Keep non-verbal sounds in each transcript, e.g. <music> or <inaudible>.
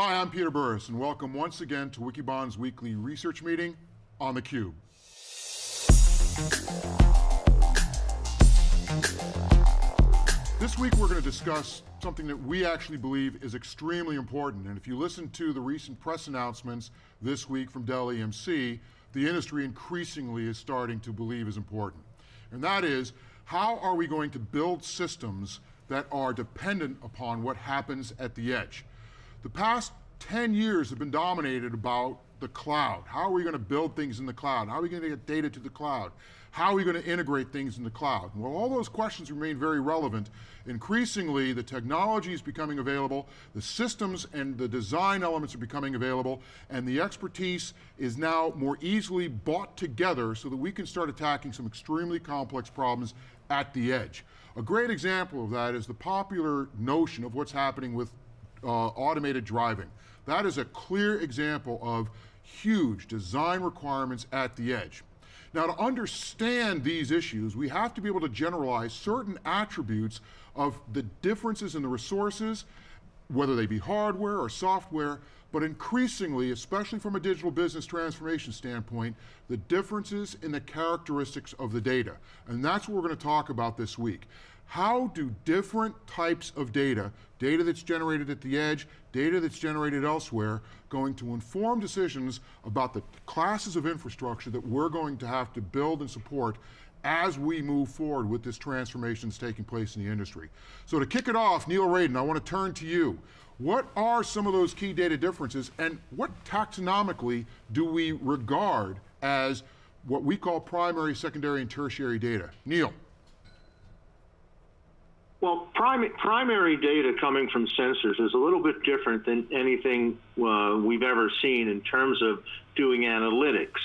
Hi, I'm Peter Burris, and welcome once again to Wikibon's weekly research meeting on theCUBE. This week we're going to discuss something that we actually believe is extremely important, and if you listen to the recent press announcements this week from Dell EMC, the industry increasingly is starting to believe is important. And that is, how are we going to build systems that are dependent upon what happens at the edge? The past 10 years have been dominated about the cloud. How are we going to build things in the cloud? How are we going to get data to the cloud? How are we going to integrate things in the cloud? Well, all those questions remain very relevant. Increasingly, the technology is becoming available, the systems and the design elements are becoming available, and the expertise is now more easily bought together so that we can start attacking some extremely complex problems at the edge. A great example of that is the popular notion of what's happening with uh, automated driving. That is a clear example of huge design requirements at the edge. Now to understand these issues, we have to be able to generalize certain attributes of the differences in the resources, whether they be hardware or software, but increasingly, especially from a digital business transformation standpoint, the differences in the characteristics of the data. And that's what we're going to talk about this week. How do different types of data, data that's generated at the edge, data that's generated elsewhere, going to inform decisions about the classes of infrastructure that we're going to have to build and support as we move forward with this transformation that's taking place in the industry. So to kick it off, Neil Raden, I want to turn to you. What are some of those key data differences and what taxonomically do we regard as what we call primary, secondary, and tertiary data? Neil. Well, prim primary data coming from sensors is a little bit different than anything uh, we've ever seen in terms of doing analytics.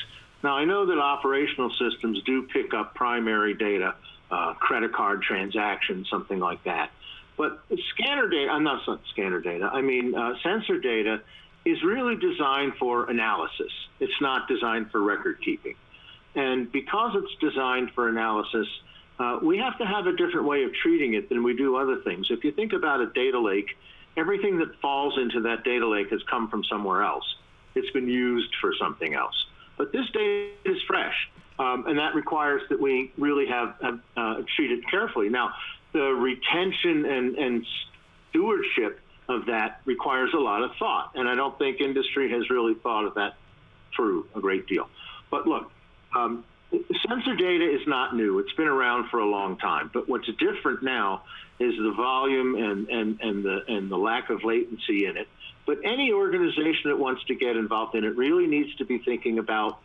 Now, I know that operational systems do pick up primary data, uh, credit card transactions, something like that. But scanner data, I'm not scanner data, I mean uh, sensor data is really designed for analysis. It's not designed for record keeping. And because it's designed for analysis, uh, we have to have a different way of treating it than we do other things. If you think about a data lake, everything that falls into that data lake has come from somewhere else. It's been used for something else. But this data is fresh, um, and that requires that we really have, have uh, treat it carefully. Now, the retention and, and stewardship of that requires a lot of thought, and I don't think industry has really thought of that through a great deal. But look, um, Sensor data is not new. It's been around for a long time. But what's different now is the volume and, and, and, the, and the lack of latency in it. But any organization that wants to get involved in it really needs to be thinking about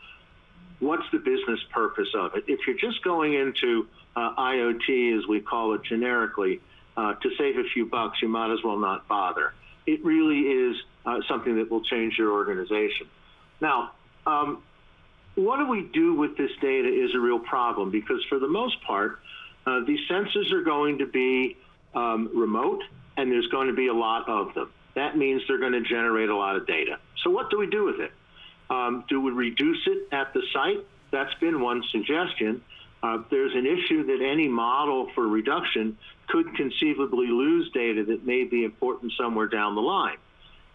what's the business purpose of it. If you're just going into uh, IoT, as we call it generically, uh, to save a few bucks, you might as well not bother. It really is uh, something that will change your organization. Now, um, what do we do with this data is a real problem because for the most part, uh, these sensors are going to be um, remote and there's going to be a lot of them. That means they're going to generate a lot of data. So what do we do with it? Um, do we reduce it at the site? That's been one suggestion. Uh, there's an issue that any model for reduction could conceivably lose data that may be important somewhere down the line.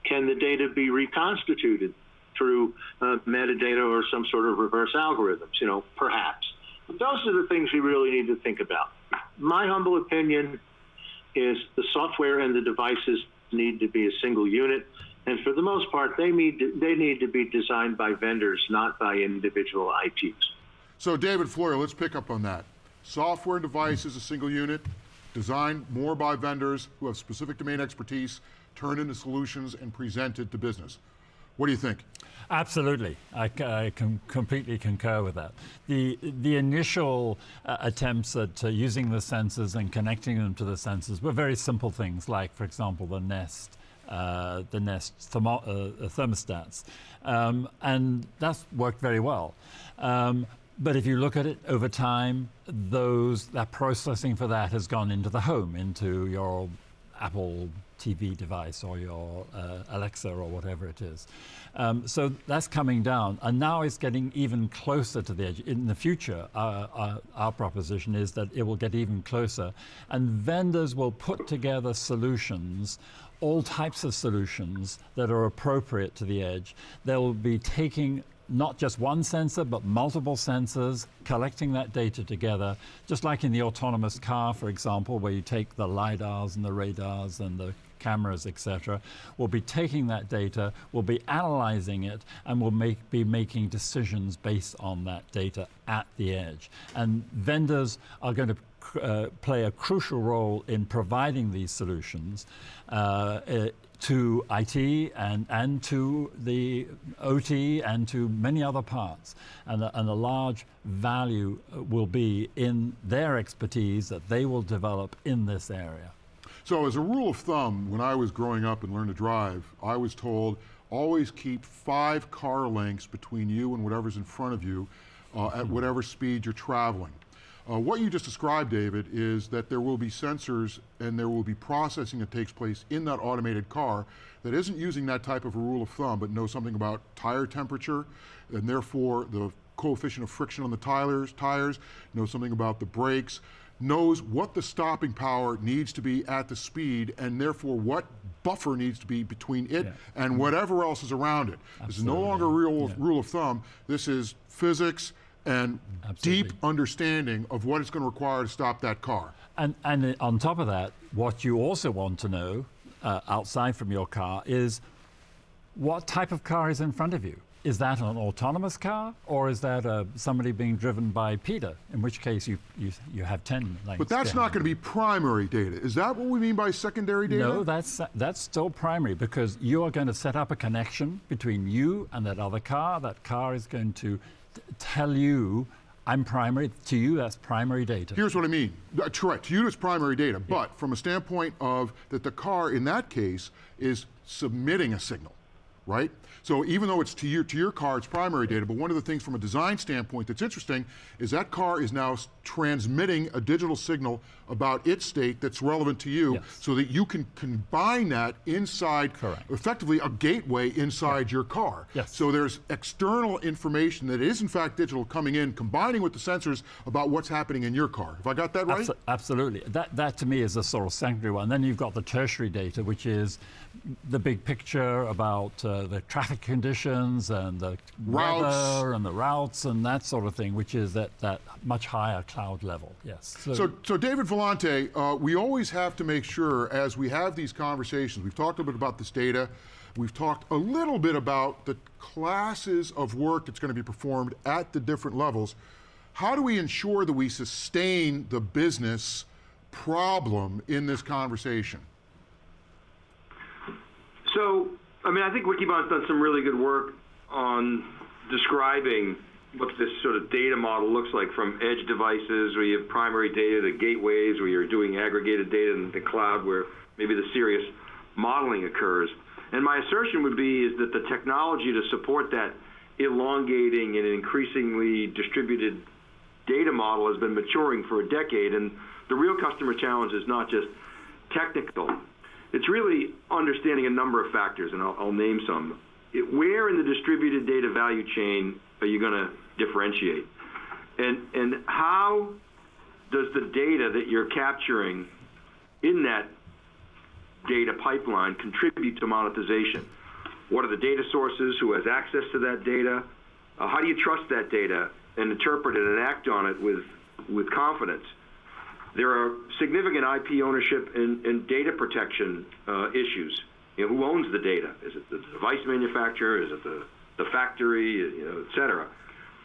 Can the data be reconstituted? Through uh, metadata or some sort of reverse algorithms, you know, perhaps. But those are the things we really need to think about. My humble opinion is the software and the devices need to be a single unit. And for the most part, they need to, they need to be designed by vendors, not by individual ITs. So David Floyer, let's pick up on that. Software and devices, a single unit, designed more by vendors who have specific domain expertise, turned into solutions and presented to business. What do you think? Absolutely, I, I can completely concur with that. The, the initial uh, attempts at uh, using the sensors and connecting them to the sensors were very simple things like, for example, the Nest uh, the Nest thermo uh, thermostats. Um, and that's worked very well. Um, but if you look at it over time, those that processing for that has gone into the home, into your Apple TV device or your uh, Alexa or whatever it is. Um, so that's coming down, and now it's getting even closer to the edge. In the future, our, our, our proposition is that it will get even closer, and vendors will put together solutions all types of solutions that are appropriate to the edge. They'll be taking not just one sensor, but multiple sensors, collecting that data together, just like in the autonomous car, for example, where you take the LiDARs and the radars and the cameras, etc. We'll be taking that data, we'll be analyzing it, and we'll make, be making decisions based on that data at the edge. And vendors are going to uh, play a crucial role in providing these solutions uh, to IT and, and to the OT and to many other parts. And a, and a large value uh, will be in their expertise that they will develop in this area. So as a rule of thumb, when I was growing up and learned to drive, I was told always keep five car lengths between you and whatever's in front of you uh, at whatever speed you're traveling. Uh, what you just described, David, is that there will be sensors and there will be processing that takes place in that automated car that isn't using that type of a rule of thumb, but knows something about tire temperature and therefore the coefficient of friction on the tires, tires knows something about the brakes, knows what the stopping power needs to be at the speed and therefore what buffer needs to be between it Yeah. and whatever else is around it. This is no longer a real Yeah. rule of thumb. This is physics and Absolutely. deep understanding of what it's going to require to stop that car. And, and on top of that, what you also want to know uh, outside from your car is what type of car is in front of you. Is that an autonomous car or is that uh, somebody being driven by Peter? In which case you, you, you have 10 lanes. But that's not going to be primary data. Is that what we mean by secondary data? No, that's, that's still primary because you are going to set up a connection between you and that other car. That car is going to tell you, I'm primary. To you, that's primary data. Here's what I mean. Uh, Correct. To you, it's primary data. But from a standpoint of that the car, in that case, is submitting a signal, right? So even though it's to your, to your car, it's primary data, but one of the things from a design standpoint that's interesting is that car is now transmitting a digital signal about its state that's relevant to you Yes. so that you can combine that inside, Correct. effectively a gateway inside your car. Yes. So there's external information that is in fact digital coming in, combining with the sensors about what's happening in your car. Have I got that right? Abso- absolutely. That, that to me is a sort of secondary one. Then you've got the tertiary data, which is the big picture about uh, the traffic conditions and the Routes. weather and the routes and that sort of thing, which is at that much higher cloud level. Yes. So, so David Vellante, uh, we always have to make sure as we have these conversations, we've talked a bit about this data, we've talked a little bit about the classes of work that's going to be performed at the different levels. How do we ensure that we sustain the business problem in this conversation? So, I mean, I think Wikibon's done some really good work on describing what this sort of data model looks like from edge devices where you have primary data to gateways where you're doing aggregated data in the cloud where maybe the serious modeling occurs. And my assertion would be is that the technology to support that elongating and increasingly distributed data model has been maturing for a decade, and the real customer challenge is not just technical. It's really understanding a number of factors, and I'll, I'll name some. It, where in the distributed data value chain are you going to differentiate? And, and how does the data that you're capturing in that data pipeline contribute to monetization? What are the data sources? Who has access to that data? Uh, how do you trust that data and interpret it and act on it with, with confidence? There are significant IP ownership and, and data protection uh, issues. You know, who owns the data? Is it the device manufacturer? Is it the, the factory? You know, et cetera.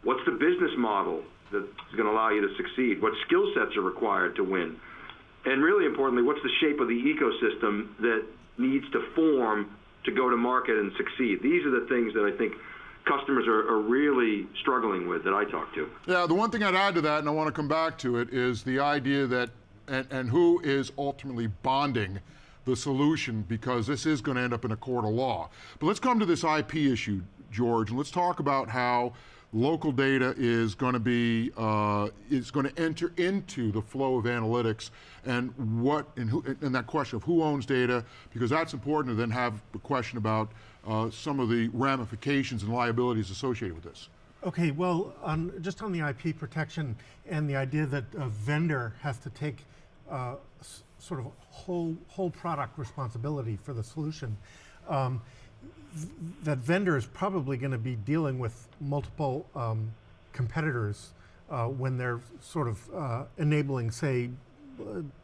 What's the business model that's going to allow you to succeed? What skill sets are required to win? And really importantly, what's the shape of the ecosystem that needs to form to go to market and succeed? These are the things that I think customers are, are really struggling with that I talk to. Yeah, the one thing I'd add to that, and I want to come back to it, is the idea that, and, and who is ultimately bonding the solution, because this is going to end up in a court of law. But let's come to this IP issue, George, and let's talk about how local data is going to be uh, is going to enter into the flow of analytics and what and who and that question of who owns data because that's important to then have the question about uh, some of the ramifications and liabilities associated with this. Okay, well, just on the IP protection and the idea that a vendor has to take uh, sort of whole whole product responsibility for the solution, um, that vendor is probably going to be dealing with multiple um, competitors uh, when they're sort of uh, enabling, say,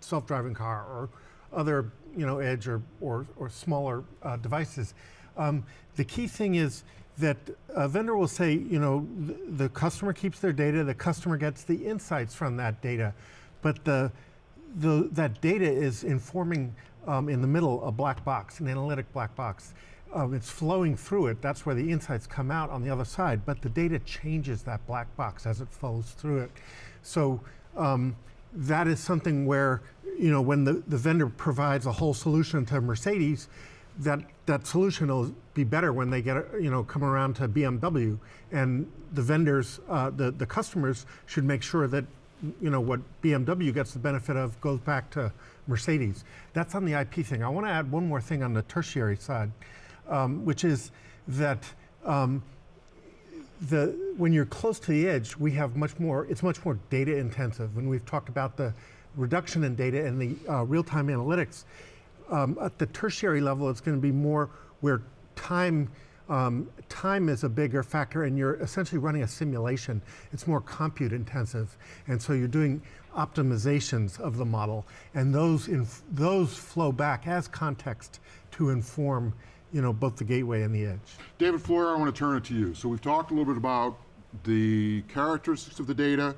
self-driving car or other, you know, edge or or, or smaller uh, devices. Um, the key thing is that a vendor will say, you know, the, the customer keeps their data, the customer gets the insights from that data, but the, the that data is informing um, in the middle a black box, an analytic black box. Um, it's flowing through it. That's where the insights come out on the other side. But the data changes that black box as it flows through it. So um, that is something where, you know, when the, the vendor provides a whole solution to Mercedes, that that solution will be better when they get you know come around to BMW and the vendors uh, the the customers should make sure that you know what BMW gets the benefit of goes back to Mercedes. That's on the IP thing. I want to add one more thing on the tertiary side, um, which is that. Um, the, when you're close to the edge, we have much more, it's much more data intensive. When we've talked about the reduction in data and the uh, real-time analytics, um, at the tertiary level, it's going to be more where time um, time is a bigger factor, and you're essentially running a simulation. It's more compute intensive, and so you're doing optimizations of the model, and those those flow back as context to inform, you know, both the gateway and the edge. David Floyer, I want to turn it to you. So we've talked a little bit about the characteristics of the data.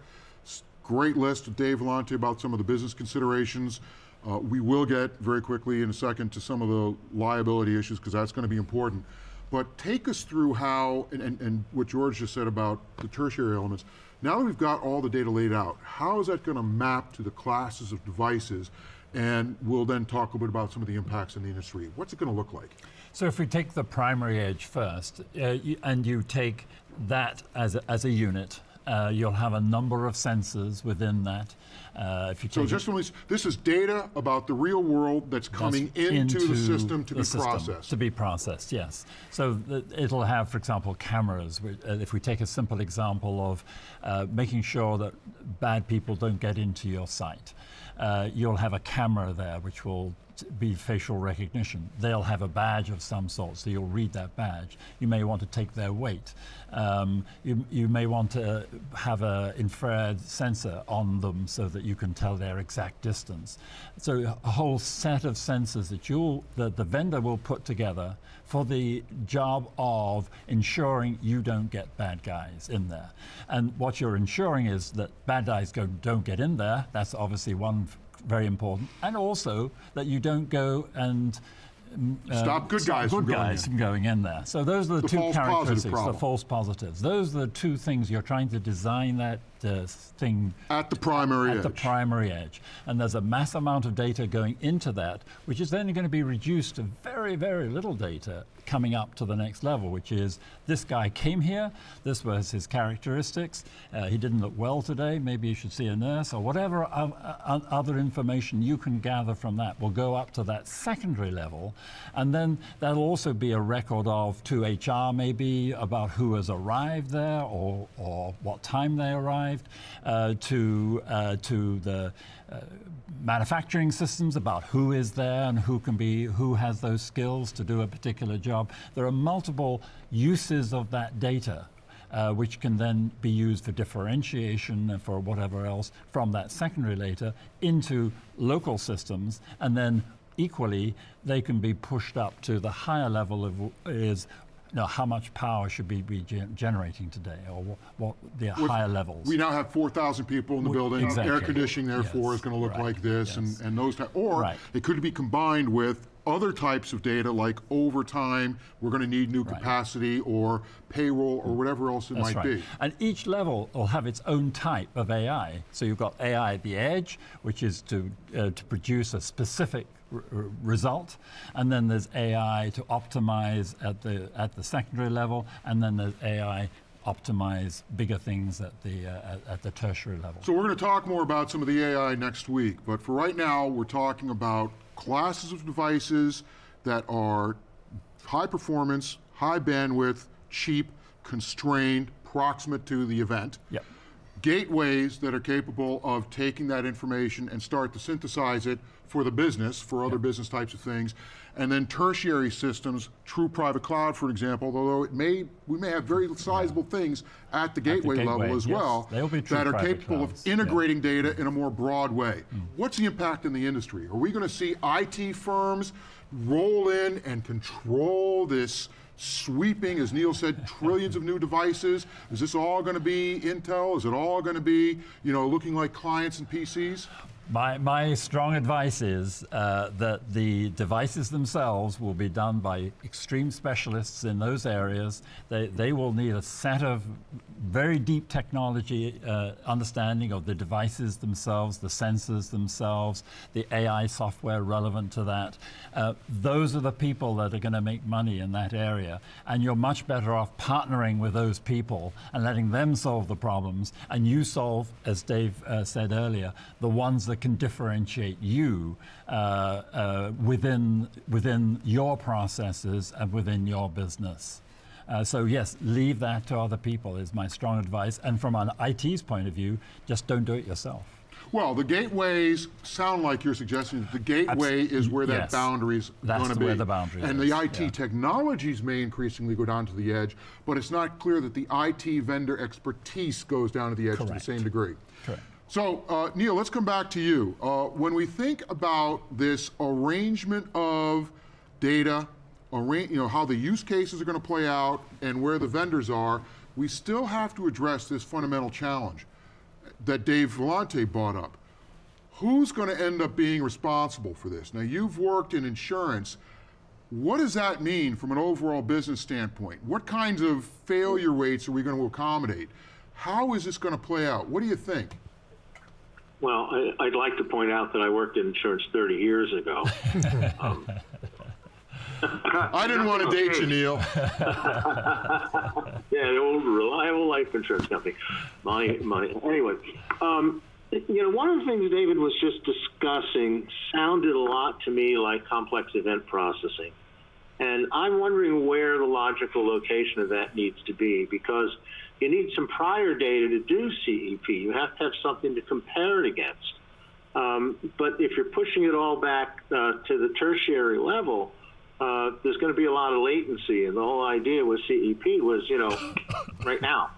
Great list of Dave Vellante about some of the business considerations. Uh, we will get very quickly in a second to some of the liability issues because that's going to be important. But take us through how, and, and, and what George just said about the tertiary elements. Now that we've got all the data laid out, how is that going to map to the classes of devices? And we'll then talk a bit about some of the impacts in the industry. What's it going to look like? So if we take the primary edge first, uh, you, and you take that as a, as a unit, uh, you'll have a number of sensors within that. Uh, if you So just we, this is data about the real world that's coming into, the system to the be system processed. To be processed, yes. So it'll have, for example, cameras. uh, If we take a simple example of uh, making sure that bad people don't get into your site, uh, you'll have a camera there which will be facial recognition. They'll have a badge of some sort, so you'll read that badge. You may want to take their weight. Um, you, you may want to have an infrared sensor on them so that you can tell their exact distance. So a whole set of sensors that you'll that the vendor will put together for the job of ensuring you don't get bad guys in there. And what you're ensuring is that bad guys go, don't get in there. That's obviously one very important. And also that you don't go and mm, uh, Stop good stop guys good from going guys in. from going in there. So those are the, The two characteristics, the false positives. Those are the two things you're trying to design that uh, thing At the primary at edge. the primary edge. And there's a mass amount of data going into that, which is then going to be reduced to very, very little data coming up to the next level, which is this guy came here, this was his characteristics, uh, he didn't look well today, maybe you should see a nurse, or whatever other information you can gather from that will go up to that secondary level. And then that'll also be a record of to HR maybe about who has arrived there or, or what time they arrived, uh, to, uh, to the uh, manufacturing systems about who is there and who can be, who has those skills to do a particular job. There are multiple uses of that data. Uh, which can then be used for differentiation and for whatever else from that secondary data into local systems, and then equally they can be pushed up to the higher level of is know, how much power should we be generating today, or what, what the higher levels. We now have 4,000 people in the building. Exactly. Air conditioning, therefore, Yes, is going to look right, like this yes. and, and those types. Or Right. it could be combined with other types of data like overtime, we're going to need new capacity, or payroll, or whatever else it That's might right. be. And each level will have its own type of AI. So you've got AI at the edge, which is to, uh, to produce a specific result, and then there's AI to optimize at the, at the secondary level, and then there's AI optimize bigger things at the, uh, at, at the tertiary level. So we're going to talk more about some of the AI next week, but for right now, we're talking about classes of devices that are high performance, high bandwidth, cheap, constrained, proximate to the event. Yep. gateways that are capable of taking that information and start to synthesize it for the business, for other business types of things, and then tertiary systems, true private cloud, for example, although it may, we may have very sizable things at the gateway level gateway, as yes. well be that are capable clouds, of yeah. integrating data in a more broad way. Mm. What's the impact in the industry? Are we going to see IT firms roll in and control this sweeping, as Neil said, <laughs> trillions of new devices? Is this all going to be Intel? Is it all going to be, you know, looking like clients and PCs? My, my strong advice is uh, that the devices themselves will be done by extreme specialists in those areas. They, they will need a set of very deep technology uh, understanding of the devices themselves, the sensors themselves, the AI software relevant to that. Uh, those are the people that are going to make money in that area. And you're much better off partnering with those people and letting them solve the problems. And you solve, as Dave uh, said earlier, the ones that can differentiate you uh, uh, within, within your processes and within your business. Uh, so yes, leave that to other people is my strong advice. And from an IT's point of view, just don't do it yourself. Well, the gateways sound like you're suggesting that the gateway is where that yes. boundary is going to be. where the boundary And is, the IT yeah. technologies may increasingly go down to the edge, but it's not clear that the IT vendor expertise goes down to the edge to the same degree. Correct. So, uh, Neil, let's come back to you. Uh, when we think about this arrangement of data, arra- you know, how the use cases are going to play out and where the vendors are, we still have to address this fundamental challenge that Dave Vellante brought up. Who's going to end up being responsible for this? Now, you've worked in insurance. What does that mean from an overall business standpoint? What kinds of failure rates are we going to accommodate? How is this going to play out? What do you think? Well, I, I'd like to point out that I worked in insurance 30 years ago. <laughs> I didn't want to date you, Neil. <laughs> Yeah, the old reliable life insurance company. My, my. Anyway, um, you know, one of the things David was just discussing sounded a lot to me like complex event processing, and I'm wondering where the logical location of that needs to be because you need some prior data to do CEP. You have to have something to compare it against. Um, but if you're pushing it all back uh, to the tertiary level, uh, there's going to be a lot of latency, and the whole idea with CEP was, you know, right now.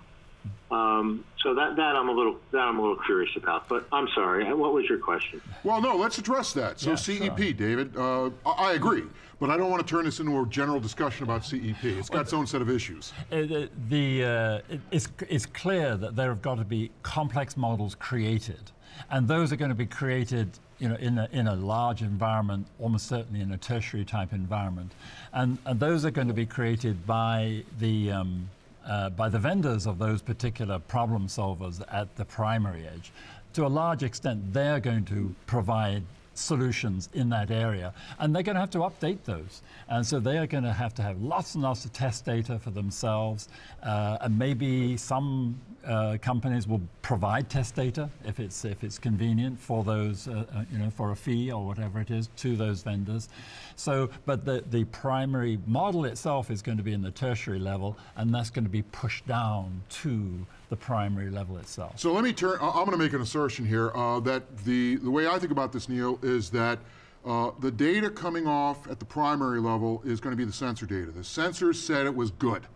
Um, so that that I'm a little that I'm a little curious about. But I'm sorry. What was your question? Well, no, let's address that. So, Yeah, CEP, sure. David, uh, I I agree, but I don't want to turn this into a general discussion about CEP. It's got its own set of issues. Uh, the, the, uh, it's, it's clear that there have got to be complex models created, and those are going to be created you know, in, a, in a large environment, almost certainly in a tertiary type environment. And, and those are going to be created by the, um, uh, by the vendors of those particular problem solvers at the primary edge. To a large extent, they're going to provide solutions in that area, and they're going to have to update those. And so they are going to have to have lots and lots of test data for themselves, uh, and maybe some uh, companies will provide test data if it's if it's convenient for those, uh, uh, you know, for a fee or whatever it is to those vendors. So, but the the primary model itself is going to be in the tertiary level, and that's going to be pushed down to the primary level itself. So let me turn, I'm going to make an assertion here uh, that the, the way I think about this, Neil, is that uh, the data coming off at the primary level is going to be the sensor data. The sensors said it was good.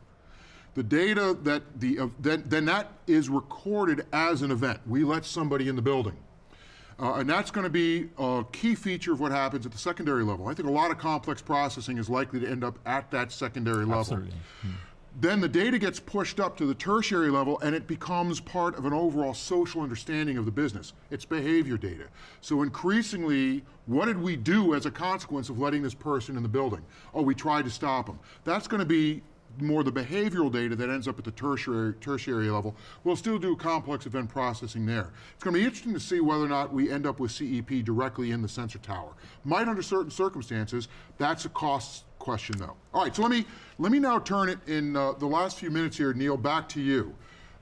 The data that the, uh, then, then that is recorded as an event. We let somebody in the building. Uh, and that's going to be a key feature of what happens at the secondary level. I think a lot of complex processing is likely to end up at that secondary level. Absolutely. Then the data gets pushed up to the tertiary level and it becomes part of an overall social understanding of the business. It's behavior data. So increasingly, what did we do as a consequence of letting this person in the building? Oh, we tried to stop them. That's going to be more the behavioral data that ends up at the tertiary, tertiary level. We'll still do complex event processing there. It's going to be interesting to see whether or not we end up with CEP directly in the sensor tower. Might under certain circumstances, that's a cost question though. All right, so let me, let me now turn it in uh, the last few minutes here, Neil, back to you.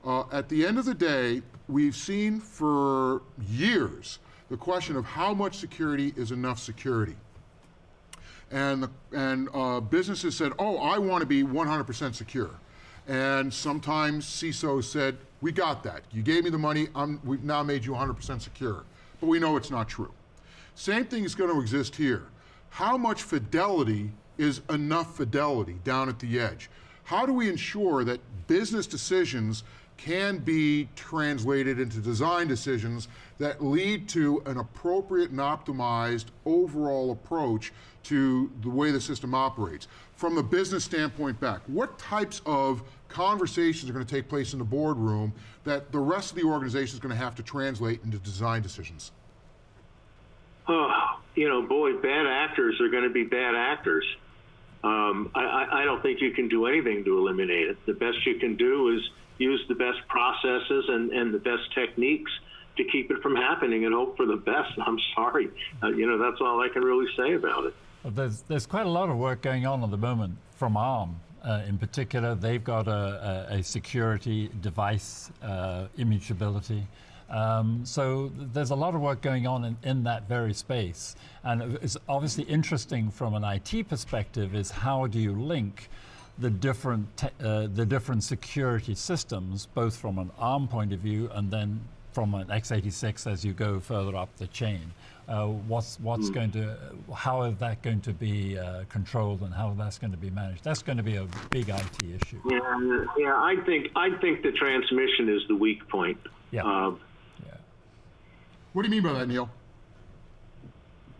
Uh, at the end of the day, we've seen for years the question of how much security is enough security and the, and uh, businesses said, "Oh, I want to be 100% secure," and sometimes CISO said, We got that. You gave me the money, I'm, we've now made you 100% secure. But we know it's not true. Same thing is going to exist here. How much fidelity is enough fidelity down at the edge? How do we ensure that business decisions can be translated into design decisions that lead to an appropriate and optimized overall approach to the way the system operates? From the business standpoint back, what types of conversations are going to take place in the boardroom that the rest of the organization is going to have to translate into design decisions? Oh, you know, boy, bad actors are going to be bad actors. Um, I, I, don't think you can do anything to eliminate it. The best you can do is use the best processes and, and the best techniques to keep it from happening and hope for the best. <laughs> I'm sorry. Uh, you know, that's all I can really say about it. Well, there's, there's quite a lot of work going on at the moment from ARM. Uh, in particular, they've got a, a, a security device uh, immutability. Um, so there's a lot of work going on in, in that very space. And it's obviously interesting from an IT perspective is how do you link the different, uh, the different security systems, both from an ARM point of view and then from an x86 as you go further up the chain. Uh, what's what's going to, how is that going to be uh, controlled and how that's going to be managed? That's going to be a big IT issue. Yeah, yeah. I think I think the transmission is the weak point. Yeah. Uh, Yeah. What do you mean by that, Neil?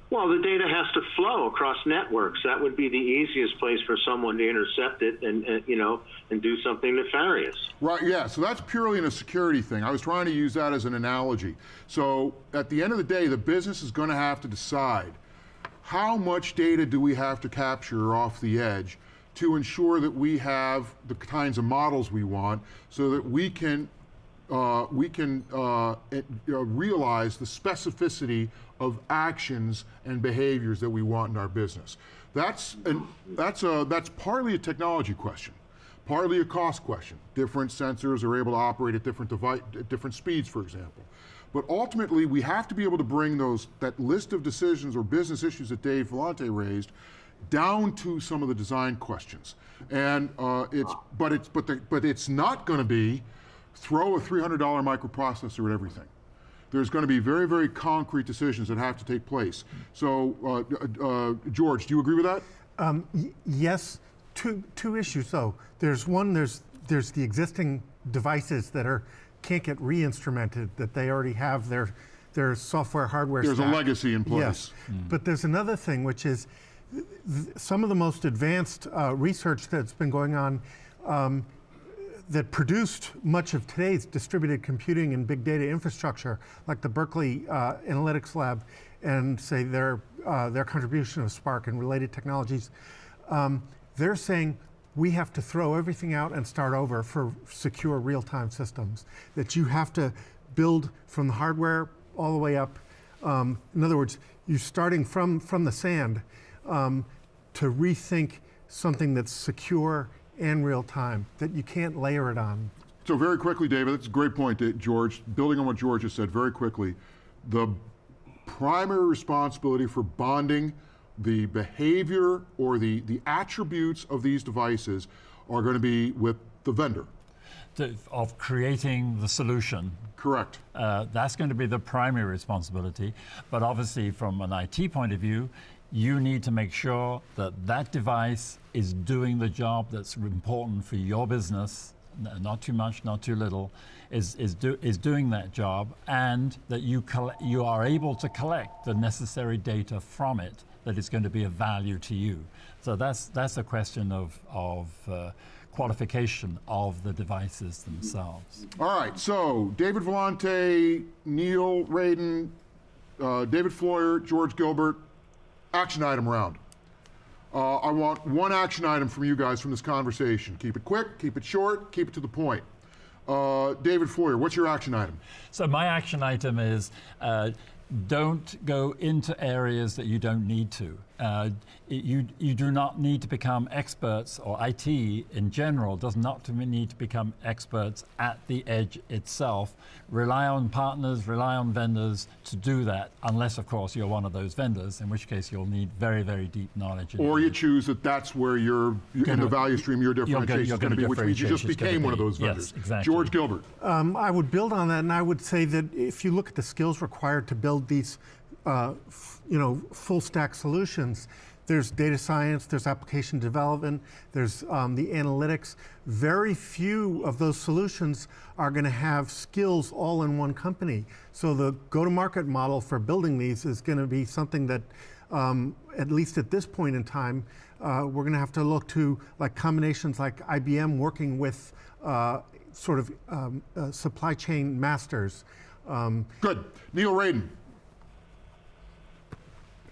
Well, the data has to flow across networks. That would be the easiest place for someone to intercept it and, and you know and do something nefarious. Right, yeah, so that's purely in a security thing. I was trying to use that as an analogy. So at the end of the day, the business is going to have to decide how much data do we have to capture off the edge to ensure that we have the kinds of models we want so that we can uh, we can uh, it, uh, realize the specificity of actions and behaviors that we want in our business. That's an, that's a that's partly a technology question, partly a cost question. Different sensors are able to operate at different device, at different speeds, for example. But ultimately, we have to be able to bring those that list of decisions or business issues that Dave Vellante raised down to some of the design questions. And uh, it's but it's but the, but it's not going to be throw a $300 microprocessor at everything. There's going to be very, very concrete decisions that have to take place. So, uh, uh, George, do you agree with that? Um, y- yes, two two issues though. There's one. There's there's the existing devices that are can't get re-instrumented that they already have their their software hardware. There's a legacy in place. Yes, but there's another thing which is th- th- some of the most advanced uh, research that's been going on. Um, that produced much of today's distributed computing and big data infrastructure, like the Berkeley uh, Analytics Lab and say their, uh, their contribution of Spark and related technologies, um, they're saying we have to throw everything out and start over for secure real-time systems. That you have to build from the hardware all the way up. Um, in other words, you're starting from, from the sand um, to rethink something that's secure and real time, that you can't layer it on. So, very quickly, David, that's a great point, that George. Building on what George has said, very quickly, the primary responsibility for bonding the behavior or the, the attributes of these devices are going to be with the vendor. To, of creating the solution Correct. Uh, that's going to be the primary responsibility. But obviously, from an IT point of view, you need to make sure that that device is doing the job that's important for your business, not too much, not too little, is, is, do, is doing that job, and that you, you are able to collect the necessary data from it that is going to be of value to you. So that's, that's a question of, of uh, qualification of the devices themselves. All right, so David Vellante, Neil Raden, uh, David Floyer, George Gilbert, action item round. Uh, I want one action item from you guys from this conversation. Keep it quick, keep it short, keep it to the point. Uh, David Floyer, what's your action item? So my action item is uh, don't go into areas that you don't need to. Uh, you, you do not need to become experts, or IT in general does not need to become experts at the edge itself. Rely on partners, rely on vendors to do that, unless, of course, you're one of those vendors, in which case you'll need very, very deep knowledge. Or you choose that that's where you're, in the Gonna- value stream, your you're gonna- differentiation you're is going to gonna be, which means you just became one of be- those yes, vendors. exactly. George Gilbert. Um, I would build on that, and I would say that if you look at the skills required to build these, uh, f- you know, full stack solutions, there's data science, there's application development, there's um, the analytics. Very few of those solutions are going to have skills all in one company. So the go-to-market model for building these is going to be something that, um, at least at this point in time, uh, we're going to have to look to like combinations like IBM working with uh, sort of um, uh, supply chain masters. Um, Good. Neil Raden.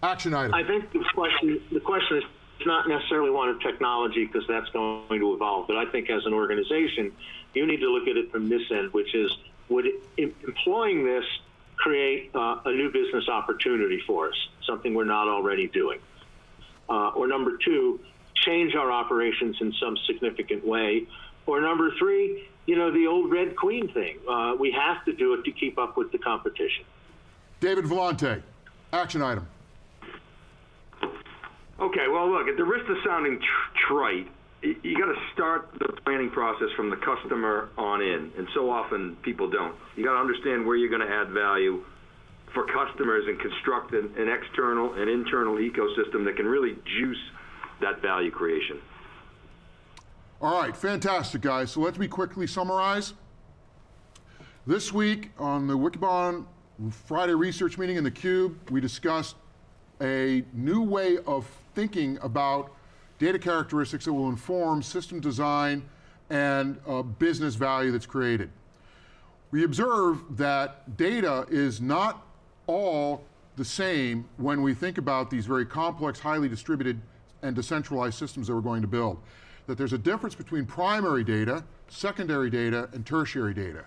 Action item. I think the question, the question is not necessarily one of technology because that's going to evolve, but I think as an organization, you need to look at it from this end, which is would em- employing this create uh, a new business opportunity for us, something we're not already doing? Uh, or number two, change our operations in some significant way. Or number three, you know, the old Red Queen thing. Uh, we have to do it to keep up with the competition. David Vellante. Action item. Okay, well, look, at the risk of sounding tr- trite, you got to start the planning process from the customer on in, and so often people don't. You got to understand where you're going to add value for customers and construct an, an external and internal ecosystem that can really juice that value creation. All right, fantastic, guys. So let me quickly summarize. This week on the Wikibon Friday research meeting in the Cube, we discussed a new way of thinking about data characteristics that will inform system design and uh, business value that's created. We observe that data is not all the same when we think about these very complex, highly distributed, and decentralized systems that we're going to build. That there's a difference between primary data, secondary data, and tertiary data.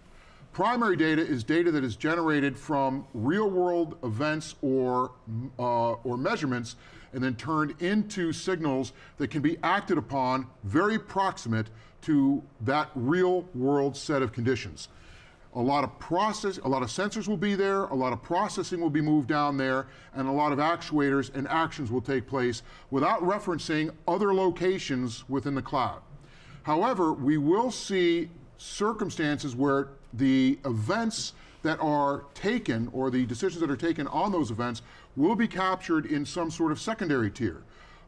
Primary data is data that is generated from real world events or, uh, or measurements and then turned into signals that can be acted upon very proximate to that real world set of conditions. A lot of process, a lot of sensors will be there, a lot of processing will be moved down there, and a lot of actuators and actions will take place without referencing other locations within the cloud. However, we will see circumstances where the events that are taken or the decisions that are taken on those events will be captured in some sort of secondary tier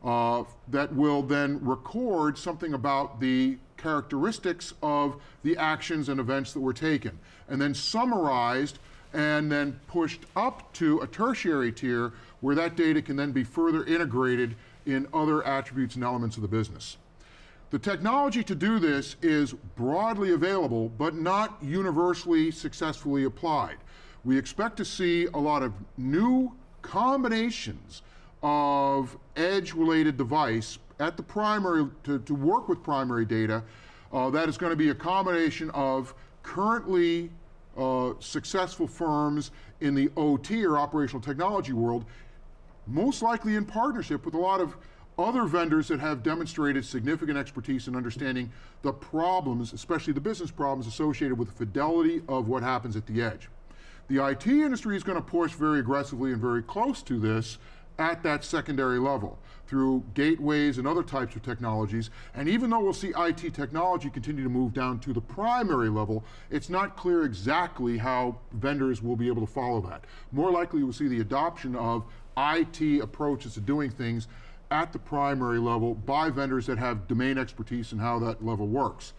uh, that will then record something about the characteristics of the actions and events that were taken, and then summarized and then pushed up to a tertiary tier where that data can then be further integrated in other attributes and elements of the business. The technology to do this is broadly available, but not universally successfully applied. We expect to see a lot of new combinations of edge-related device at the primary, to, to work with primary data, uh, that is going to be a combination of currently uh, successful firms in the OT or operational technology world, most likely in partnership with a lot of other vendors that have demonstrated significant expertise in understanding the problems, especially the business problems associated with the fidelity of what happens at the edge. The IT industry is going to push very aggressively and very close to this at that secondary level through gateways and other types of technologies. And even though we'll see IT technology continue to move down to the primary level, it's not clear exactly how vendors will be able to follow that. More likely, we'll see the adoption of IT approaches to doing things at the primary level by vendors that have domain expertise in how that level works.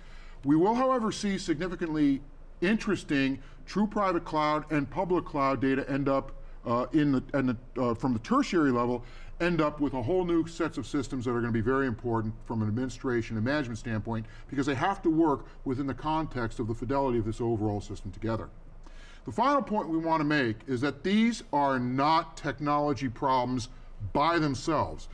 We will, however, see significantly interesting true private cloud and public cloud data end up uh, in the, and the, uh, from the tertiary level end up with a whole new sets of systems that are going to be very important from an administration and management standpoint because they have to work within the context of the fidelity of this overall system together. The final point we want to make is that these are not technology problems by themselves.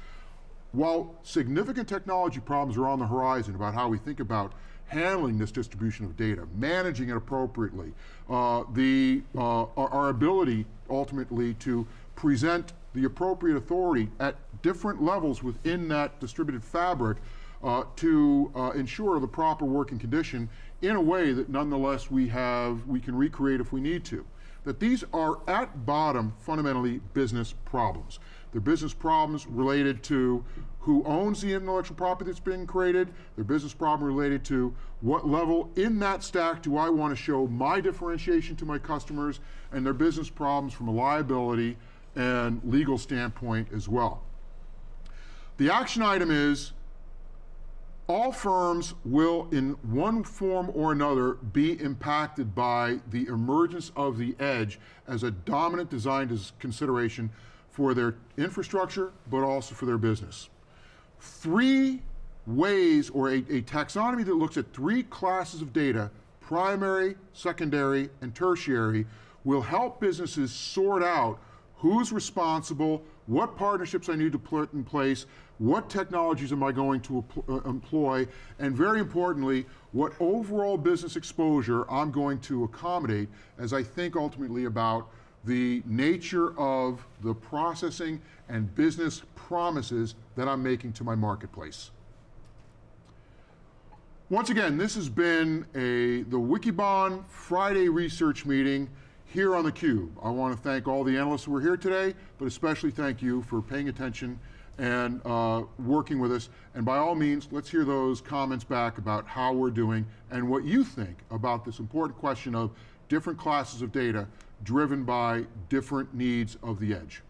While significant technology problems are on the horizon about how we think about handling this distribution of data, managing it appropriately, uh, the, uh, our, our ability ultimately to present the appropriate authority at different levels within that distributed fabric uh, to uh, ensure the proper working condition in a way that nonetheless we have, we can recreate if we need to. That these are at bottom fundamentally business problems. They're business problems related to who owns the intellectual property that's being created. They're business problem related to what level in that stack do I want to show my differentiation to my customers, and their business problems from a liability and legal standpoint as well. The action item is all firms will, in one form or another, be impacted by the emergence of the edge as a dominant design consideration for their infrastructure, but also for their business. Three ways, or a, a taxonomy that looks at three classes of data primary, secondary, and tertiary will help businesses sort out who's responsible, what partnerships I need to put in place, what technologies am I going to uh, employ, and very importantly, what overall business exposure I'm going to accommodate as I think ultimately about the nature of the processing and business promises that I'm making to my marketplace. Once again, this has been a the Wikibon Friday research meeting here on theCUBE. I want to thank all the analysts who were here today, but especially thank you for paying attention and uh, working with us. And by all means, let's hear those comments back about how we're doing and what you think about this important question of different classes of data driven by different needs of the edge.